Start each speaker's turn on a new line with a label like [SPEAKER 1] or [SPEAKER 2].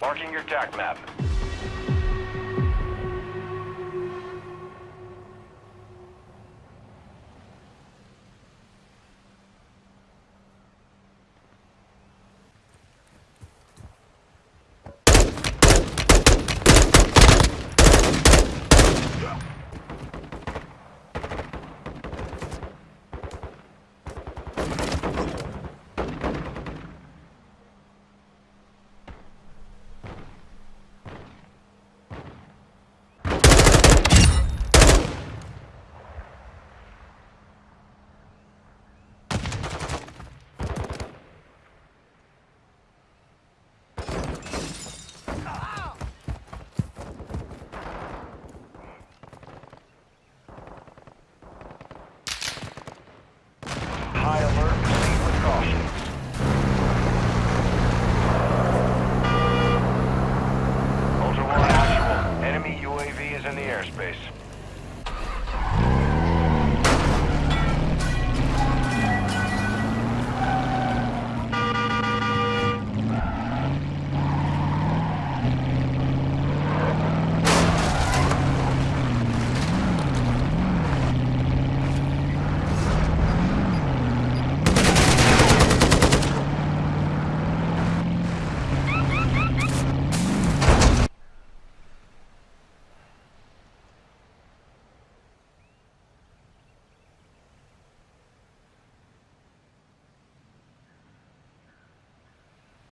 [SPEAKER 1] Marking your attack map. in the airspace.